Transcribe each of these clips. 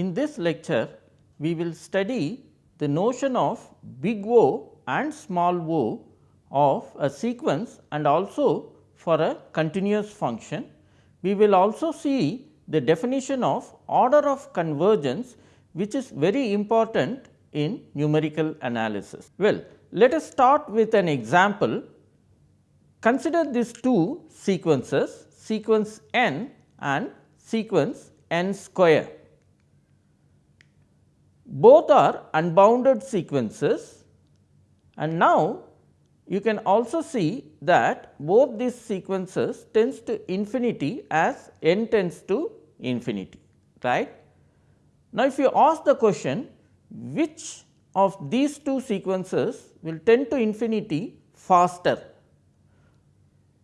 In this lecture we will study the notion of big O and small o of a sequence and also for a continuous function. We will also see the definition of order of convergence which is very important in numerical analysis. Well, let us start with an example. Consider these two sequences sequence n and sequence n square. Both are unbounded sequences and now you can also see that both these sequences tends to infinity as n tends to infinity right. Now, if you ask the question which of these two sequences will tend to infinity faster.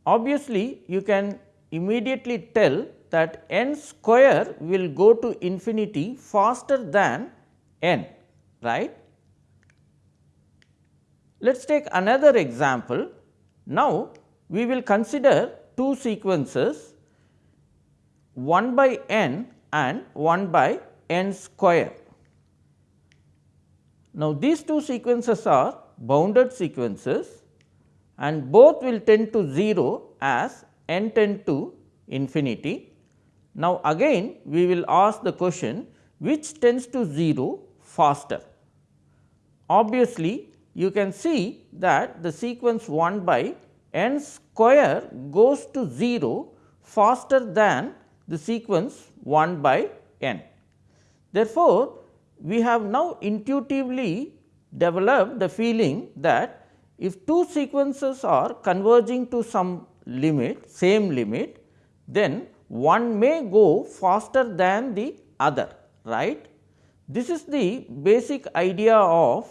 Obviously, you can immediately tell that n square will go to infinity faster than n right. Let us take another example. Now, we will consider two sequences 1 by n and 1 by n square. Now, these two sequences are bounded sequences and both will tend to 0 as n tend to infinity. Now, again we will ask the question which tends to 0 faster. Obviously, you can see that the sequence 1 by n square goes to 0 faster than the sequence 1 by n. Therefore, we have now intuitively developed the feeling that if two sequences are converging to some limit same limit, then one may go faster than the other right. This is the basic idea of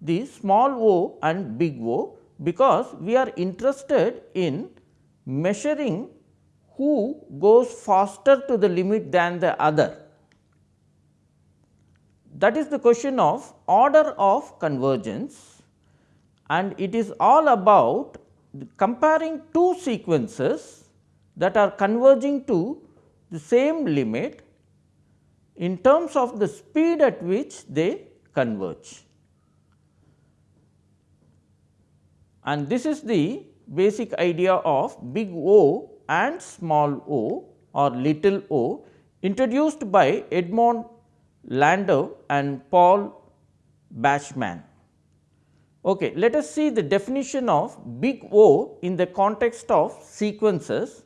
the small o and big O, because we are interested in measuring who goes faster to the limit than the other. That is the question of order of convergence and it is all about comparing two sequences that are converging to the same limit in terms of the speed at which they converge. and this is the basic idea of big O and small o or little o introduced by Edmund Landau and Paul Bachmann. Okay, let us see the definition of big O in the context of sequences.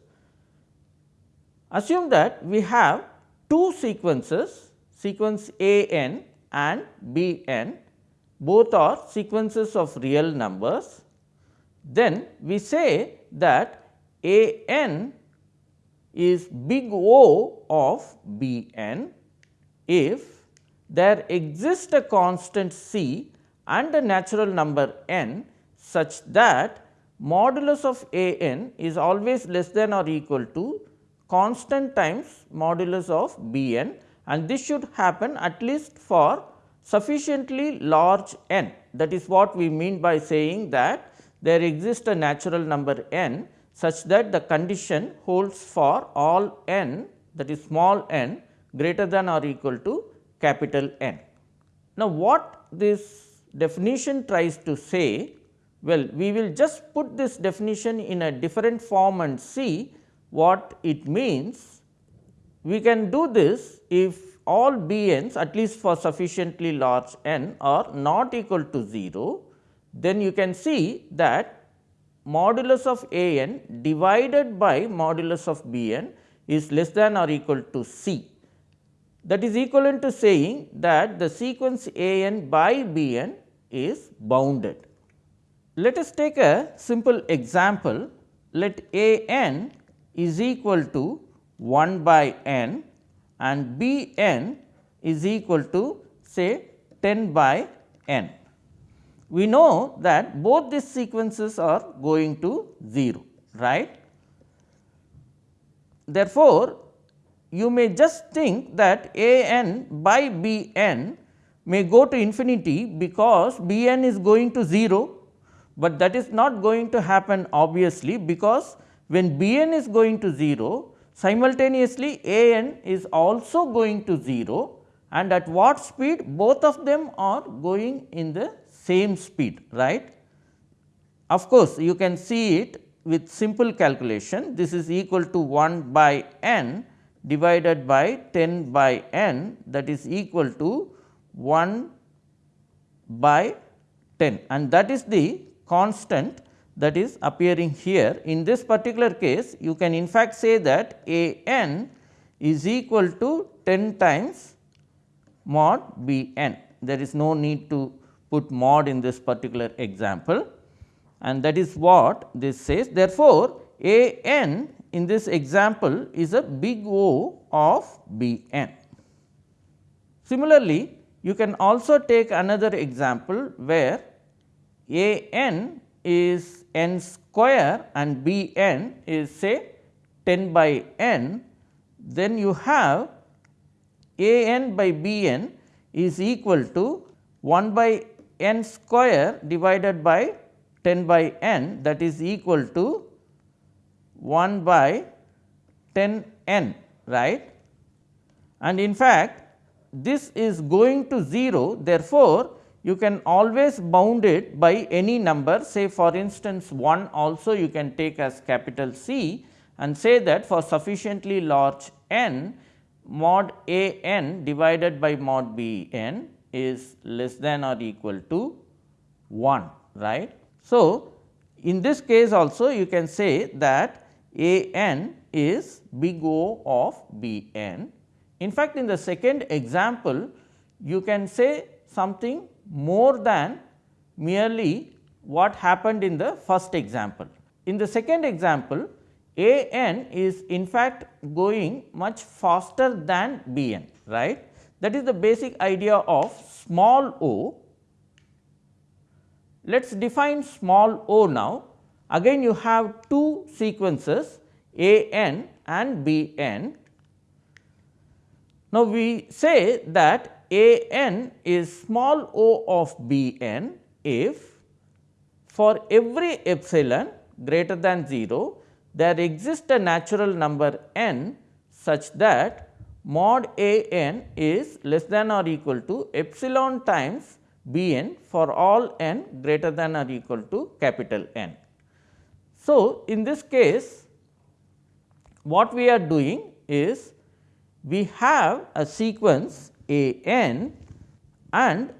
Assume that we have two sequences sequence A n and B n both are sequences of real numbers. Then we say that A n is big O of B n. If there exists a constant C and a natural number n such that modulus of A n is always less than or equal to constant times modulus of B n and this should happen at least for sufficiently large n. That is what we mean by saying that there exists a natural number n such that the condition holds for all n that is small n greater than or equal to capital N. Now, what this definition tries to say? Well, we will just put this definition in a different form and see what it means. We can do this if all b n's at least for sufficiently large n are not equal to 0 then you can see that modulus of A n divided by modulus of B n is less than or equal to C. That is equivalent to saying that the sequence A n by B n is bounded. Let us take a simple example. Let A n is equal to 1 by n and B n is equal to say 10 by n we know that both these sequences are going to 0 right. Therefore, you may just think that a n by b n may go to infinity because b n is going to 0, but that is not going to happen obviously because when b n is going to 0 simultaneously a n is also going to 0 and at what speed both of them are going in the same speed right. Of course, you can see it with simple calculation this is equal to 1 by n divided by 10 by n that is equal to 1 by 10 and that is the constant that is appearing here. In this particular case you can in fact say that a n is equal to 10 times mod b n. There is no need to put mod in this particular example and that is what this says. Therefore, a n in this example is a big O of b n. Similarly, you can also take another example where a n is n square and b n is say 10 by n, then you have a n by b n is equal to 1 by n square divided by 10 by n that is equal to 1 by 10 n right. And in fact, this is going to 0 therefore, you can always bound it by any number say for instance 1 also you can take as capital C and say that for sufficiently large n mod a n divided by mod b n is less than or equal to 1 right. So, in this case also you can say that a n is big O of b n. In fact, in the second example you can say something more than merely what happened in the first example. In the second example, a n is in fact going much faster than b n right. That is the basic idea of small o. Let us define small o now. Again you have two sequences a n and b n. Now, we say that a n is small o of b n if for every epsilon greater than 0 there exists a natural number n such that mod a n is less than or equal to epsilon times b n for all n greater than or equal to capital N. So, in this case what we are doing is we have a sequence a n and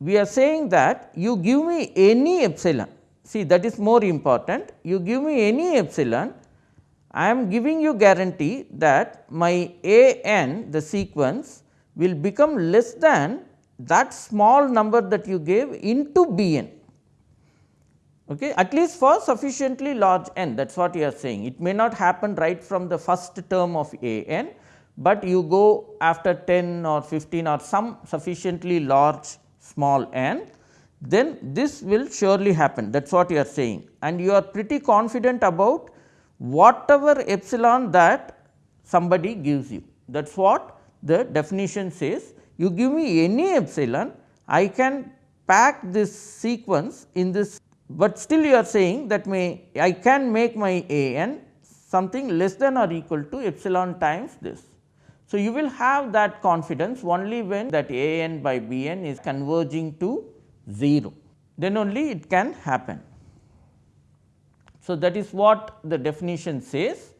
we are saying that you give me any epsilon. See that is more important. You give me any epsilon, I am giving you guarantee that my a n the sequence will become less than that small number that you gave into b n okay, at least for sufficiently large n that is what you are saying. It may not happen right from the first term of a n, but you go after 10 or 15 or some sufficiently large small n, then this will surely happen that is what you are saying and you are pretty confident about whatever epsilon that somebody gives you. That is what the definition says. You give me any epsilon, I can pack this sequence in this, but still you are saying that may I can make my a n something less than or equal to epsilon times this. So, you will have that confidence only when that a n by b n is converging to 0, then only it can happen. So, that is what the definition says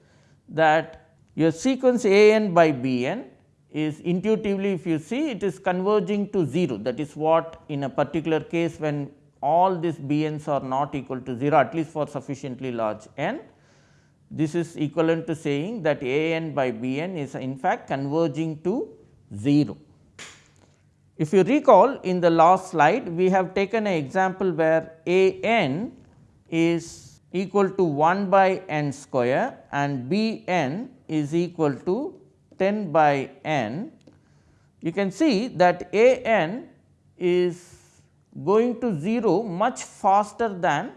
that your sequence a n by b n is intuitively if you see it is converging to 0 that is what in a particular case when all these b n's are not equal to 0 at least for sufficiently large n this is equivalent to saying that a n by b n is in fact converging to 0. If you recall in the last slide, we have taken an example where a n is equal to 1 by n square and b n is equal to 10 by n. You can see that a n is going to 0 much faster than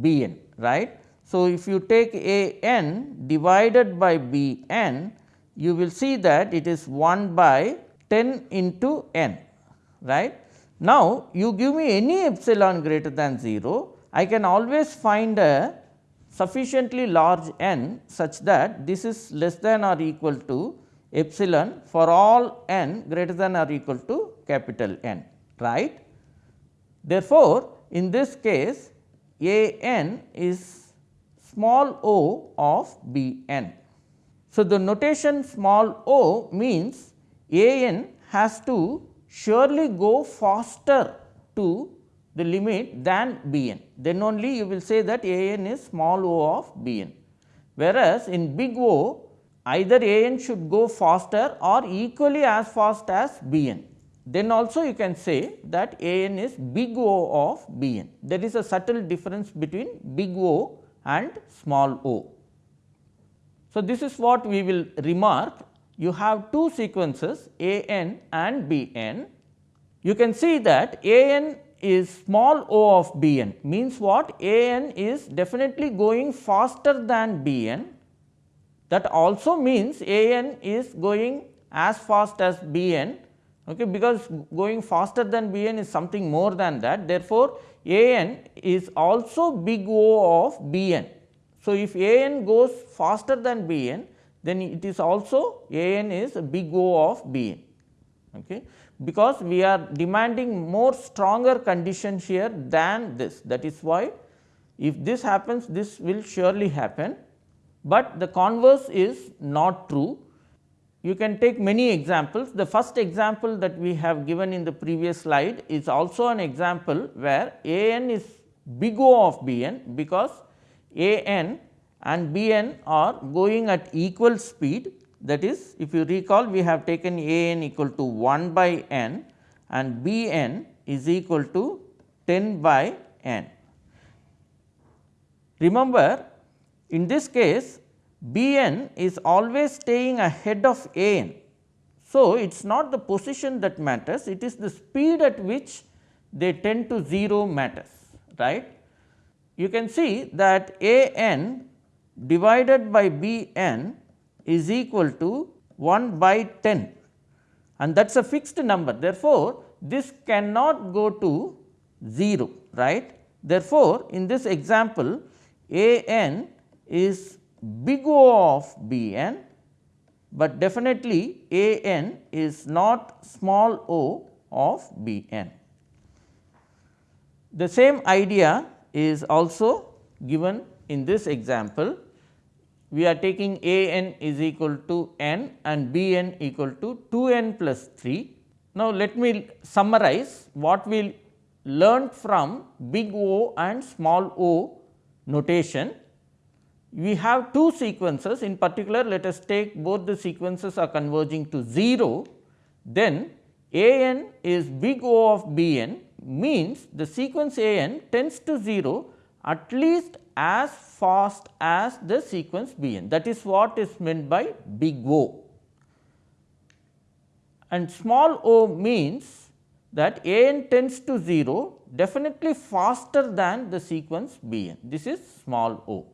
b n right so, if you take a n divided by b n, you will see that it is 1 by 10 into n right. Now, you give me any epsilon greater than 0, I can always find a sufficiently large n such that this is less than or equal to epsilon for all n greater than or equal to capital N right. Therefore, in this case a n is small o of b n. So, the notation small o means a n has to surely go faster to the limit than b n, then only you will say that a n is small o of b n. Whereas, in big O either a n should go faster or equally as fast as b n then also you can say that A n is big O of B n. There is a subtle difference between big O and small o. So, this is what we will remark you have two sequences A n and B n. You can see that A n is small o of B n means what A n is definitely going faster than B n that also means A n is going as fast as B n okay, because going faster than B n is something more than that. Therefore, A n is also big O of B n. So, if A n goes faster than B n then it is also A n is big O of B n. Okay, because we are demanding more stronger conditions here than this. That is why if this happens this will surely happen, but the converse is not true you can take many examples. The first example that we have given in the previous slide is also an example where A n is big O of B n because A n and B n are going at equal speed that is if you recall we have taken A n equal to 1 by n and B n is equal to 10 by n. Remember in this case B n is always staying ahead of A n. So, it is not the position that matters, it is the speed at which they tend to 0 matters right. You can see that A n divided by B n is equal to 1 by 10 and that is a fixed number. Therefore, this cannot go to 0 right. Therefore, in this example A n is big O of B n, but definitely A n is not small o of B n. The same idea is also given in this example. We are taking A n is equal to n and B n equal to 2 n plus 3. Now, let me summarize what we learned from big O and small o notation we have two sequences in particular let us take both the sequences are converging to 0, then A n is big O of B n means the sequence A n tends to 0 at least as fast as the sequence B n that is what is meant by big O. And small o means that A n tends to 0 definitely faster than the sequence B n this is small o.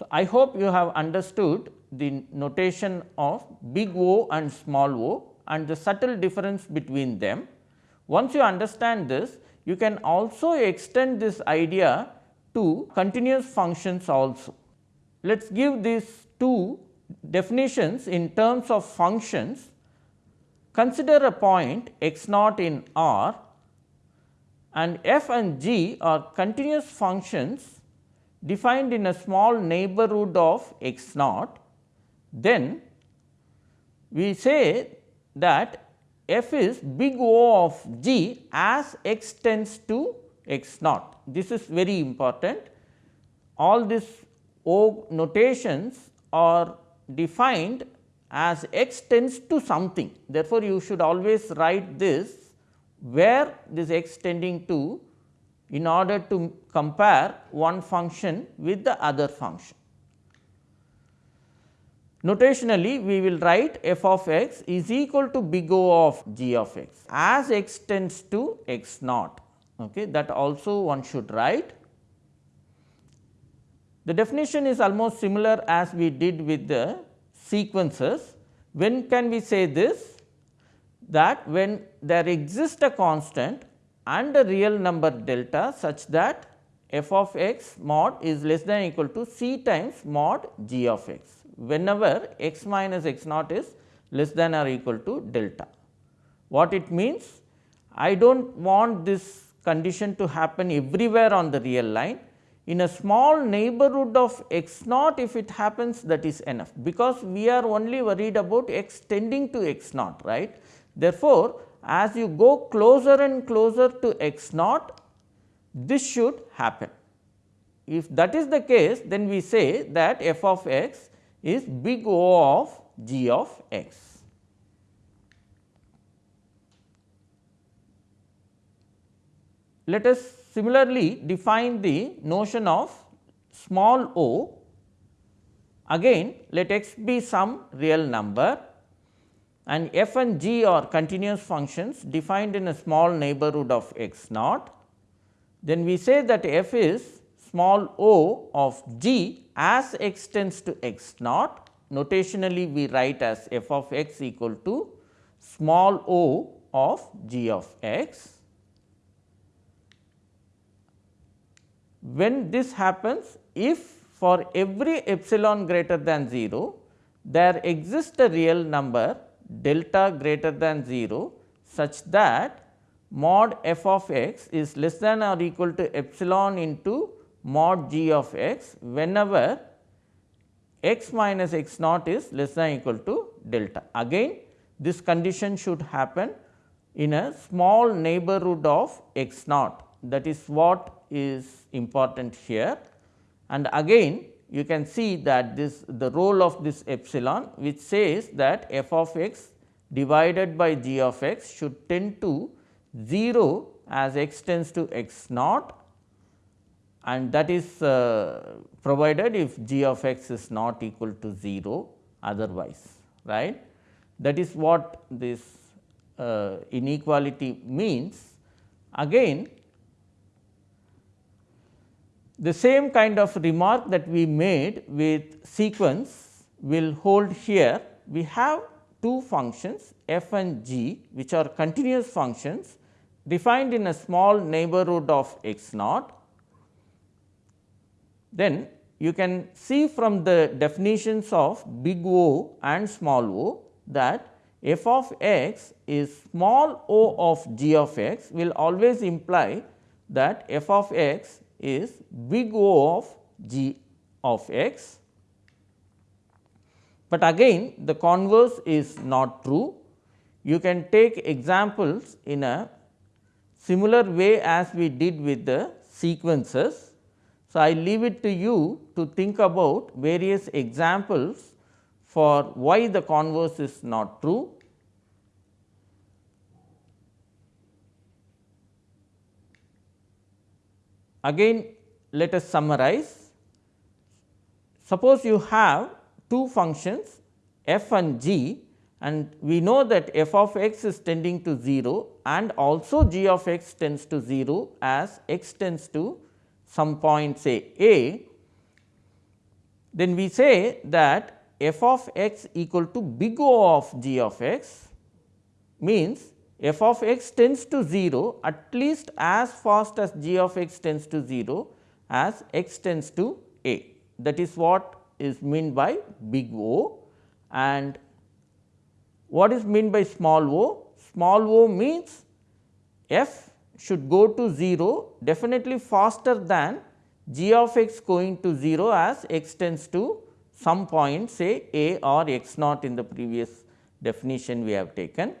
So, I hope you have understood the notation of big O and small o and the subtle difference between them. Once you understand this, you can also extend this idea to continuous functions also. Let us give these two definitions in terms of functions. Consider a point x naught in R and f and g are continuous functions defined in a small neighborhood of x naught, then we say that f is big O of g as x tends to x naught. This is very important. All these O notations are defined as x tends to something. Therefore, you should always write this where this x tending to in order to compare one function with the other function. Notationally, we will write f of x is equal to big O of g of x as x tends to x naught okay, that also one should write. The definition is almost similar as we did with the sequences. When can we say this? That when there exists a constant and a real number delta such that f of x mod is less than equal to c times mod g of x, whenever x minus x naught is less than or equal to delta. What it means? I do not want this condition to happen everywhere on the real line. In a small neighborhood of x naught if it happens that is enough, because we are only worried about x tending to x naught right. Therefore, as you go closer and closer to x naught this should happen. If that is the case then we say that f of x is big O of g of x. Let us similarly define the notion of small o. Again let x be some real number and f and g are continuous functions defined in a small neighborhood of x naught. Then we say that f is small o of g as x tends to x naught notationally we write as f of x equal to small o of g of x When this happens, if for every epsilon greater than 0, there exists a real number delta greater than 0 such that mod f of x is less than or equal to epsilon into mod g of x whenever x minus x naught is less than equal to delta. Again this condition should happen in a small neighborhood of x naught that is what is important here. And again you can see that this the role of this epsilon which says that f of x divided by g of x should tend to 0 as x tends to x naught and that is uh, provided if g of x is not equal to 0 otherwise right. That is what this uh, inequality means. Again the same kind of remark that we made with sequence will hold here. We have two functions f and g which are continuous functions defined in a small neighborhood of x naught. Then you can see from the definitions of big O and small o that f of x is small o of g of x will always imply that f of x is big O of g of x, but again the converse is not true. You can take examples in a similar way as we did with the sequences. So, I leave it to you to think about various examples for why the converse is not true. Again let us summarize. Suppose you have two functions f and g and we know that f of x is tending to 0 and also g of x tends to 0 as x tends to some point say a, then we say that f of x equal to big O of g of x means f of x tends to 0 at least as fast as g of x tends to 0 as x tends to a. That is what is meant by big O and what is meant by small o? Small o means f should go to 0 definitely faster than g of x going to 0 as x tends to some point say a or x naught in the previous definition we have taken.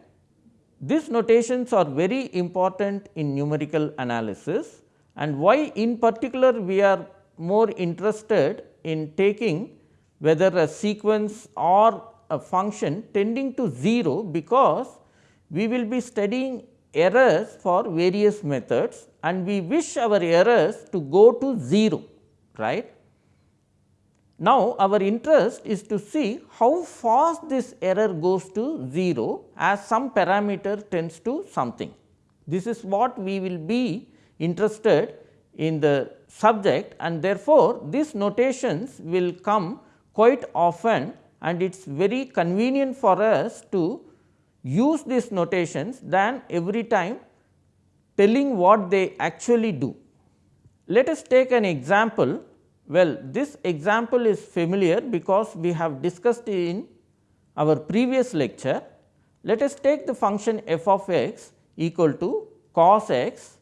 These notations are very important in numerical analysis and why in particular we are more interested in taking whether a sequence or a function tending to 0 because we will be studying errors for various methods and we wish our errors to go to 0 right. Now, our interest is to see how fast this error goes to 0 as some parameter tends to something. This is what we will be interested in the subject and therefore, these notations will come quite often and it is very convenient for us to use these notations than every time telling what they actually do. let us take an example. Well, this example is familiar because we have discussed in our previous lecture. Let us take the function f of x equal to cos x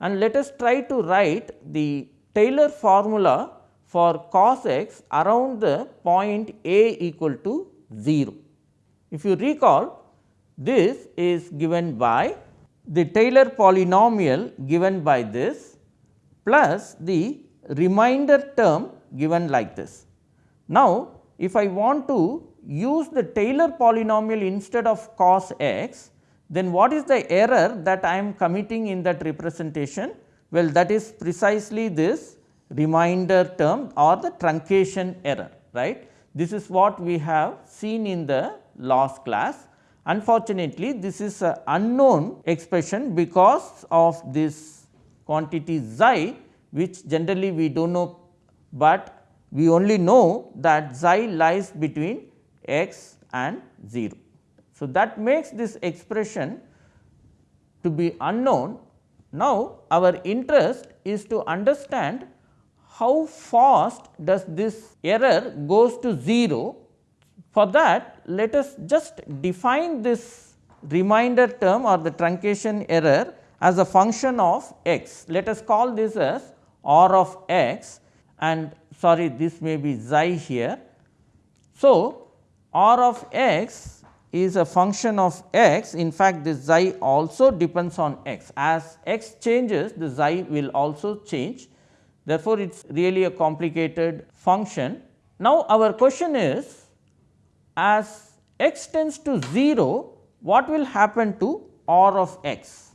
and let us try to write the Taylor formula for cos x around the point a equal to 0. If you recall this is given by the Taylor polynomial given by this plus the remainder term given like this. Now, if I want to use the Taylor polynomial instead of cos x, then what is the error that I am committing in that representation? Well, that is precisely this remainder term or the truncation error right. This is what we have seen in the last class. Unfortunately, this is an unknown expression because of this quantity xi which generally we do not know, but we only know that xi lies between x and 0. So, that makes this expression to be unknown. Now, our interest is to understand how fast does this error goes to 0. For that let us just define this remainder term or the truncation error as a function of x. Let us call this as r of x and sorry this may be xi here. So, r of x is a function of x in fact this xi also depends on x as x changes the xi will also change Therefore, it is really a complicated function. Now, our question is as x tends to 0, what will happen to r of x?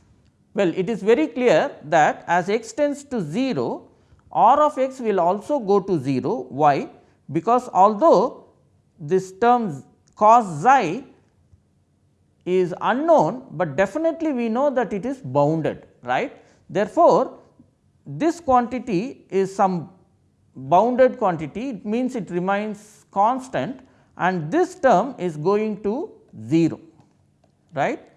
Well, it is very clear that as x tends to 0, r of x will also go to 0. Why? Because although this term cos xi is unknown, but definitely we know that it is bounded right. Therefore, this quantity is some bounded quantity it means it remains constant and this term is going to 0 right.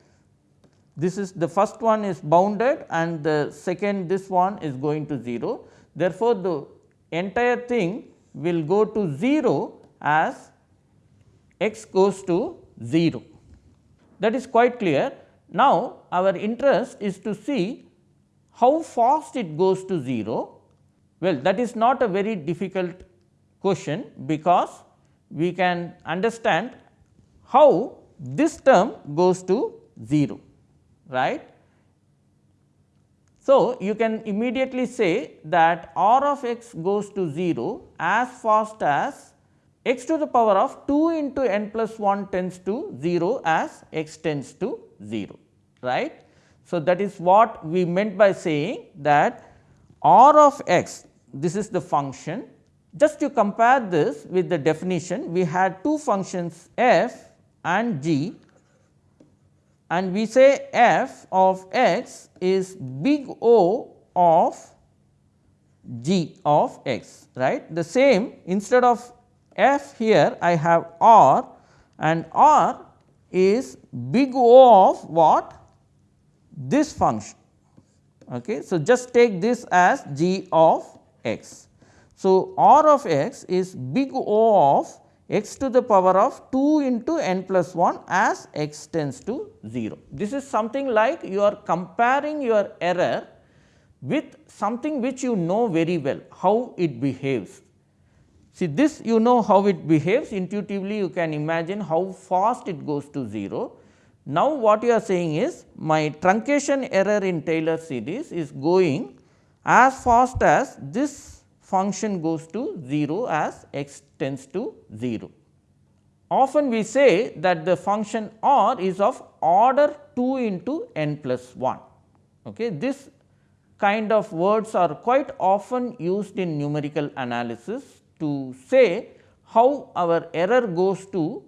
This is the first one is bounded and the second this one is going to 0. Therefore, the entire thing will go to 0 as x goes to 0 that is quite clear. Now, our interest is to see how fast it goes to 0? Well, that is not a very difficult question, because we can understand how this term goes to 0 right. So, you can immediately say that r of x goes to 0 as fast as x to the power of 2 into n plus 1 tends to 0 as x tends to 0 right. So, that is what we meant by saying that r of x this is the function just to compare this with the definition we had two functions f and g and we say f of x is big O of g of x right. The same instead of f here I have r and r is big O of what this function. Okay. So, just take this as g of x. So, r of x is big O of x to the power of 2 into n plus 1 as x tends to 0. This is something like you are comparing your error with something which you know very well how it behaves. See this you know how it behaves intuitively you can imagine how fast it goes to 0 now, what you are saying is my truncation error in Taylor series is going as fast as this function goes to 0 as x tends to 0. Often we say that the function r is of order 2 into n plus 1. Okay. This kind of words are quite often used in numerical analysis to say how our error goes to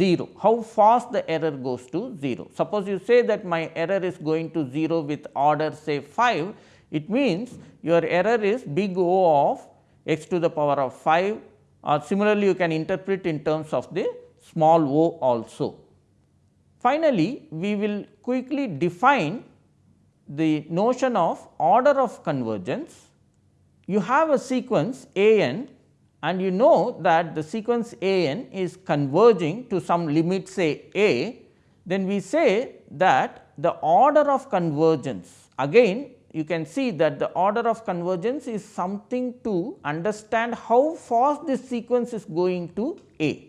0, how fast the error goes to 0. Suppose you say that my error is going to 0 with order say 5, it means your error is big O of x to the power of 5 or similarly you can interpret in terms of the small o also. Finally, we will quickly define the notion of order of convergence you have a sequence a n and you know that the sequence a n is converging to some limit say a, then we say that the order of convergence again you can see that the order of convergence is something to understand how fast this sequence is going to A.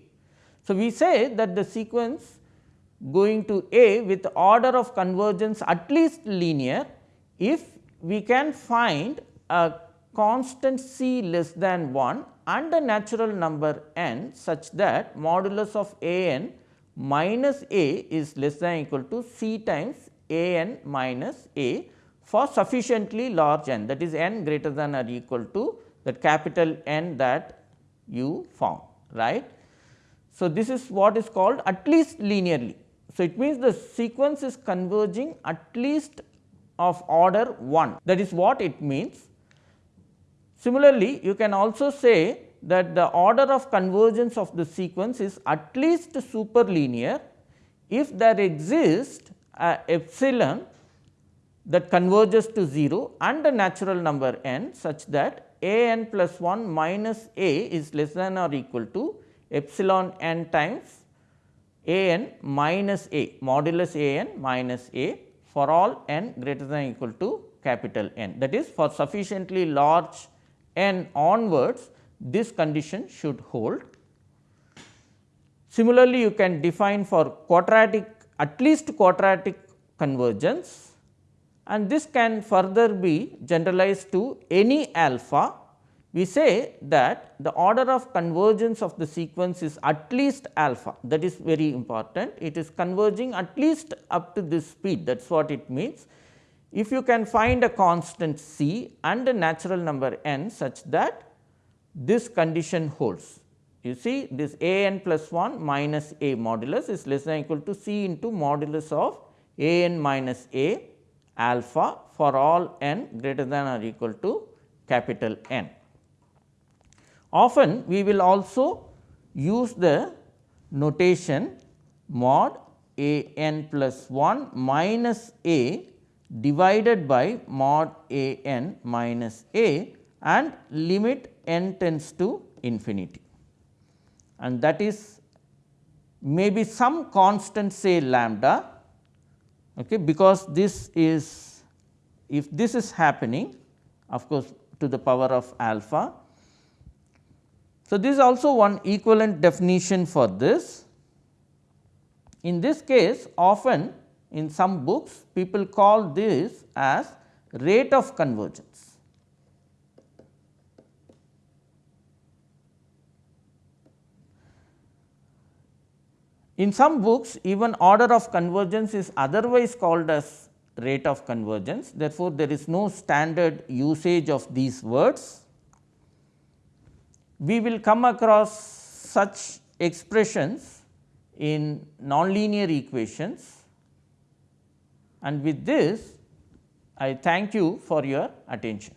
So, we say that the sequence going to A with order of convergence at least linear if we can find a constant c less than 1 and a natural number n such that modulus of a n minus a is less than equal to c times a n minus a for sufficiently large n that is n greater than or equal to that capital N that you found right. So, this is what is called at least linearly. So, it means the sequence is converging at least of order 1 that is what it means. Similarly, you can also say that the order of convergence of the sequence is at least superlinear if there exists a epsilon that converges to 0 and a natural number n such that a n plus 1 minus a is less than or equal to epsilon n times a n minus a modulus a n minus a for all n greater than or equal to capital N. That is for sufficiently large n onwards this condition should hold. Similarly, you can define for quadratic at least quadratic convergence and this can further be generalized to any alpha. We say that the order of convergence of the sequence is at least alpha that is very important. It is converging at least up to this speed that is what it means. If you can find a constant c and a natural number n such that this condition holds. You see this a n plus 1 minus a modulus is less than equal to c into modulus of a n minus a alpha for all n greater than or equal to capital N. Often we will also use the notation mod a n plus 1 minus a divided by mod a n minus a and limit n tends to infinity. And that is maybe some constant say lambda okay, because this is if this is happening of course, to the power of alpha. So, this is also one equivalent definition for this. In this case often in some books people call this as rate of convergence. In some books even order of convergence is otherwise called as rate of convergence. Therefore, there is no standard usage of these words. We will come across such expressions in nonlinear equations and with this I thank you for your attention.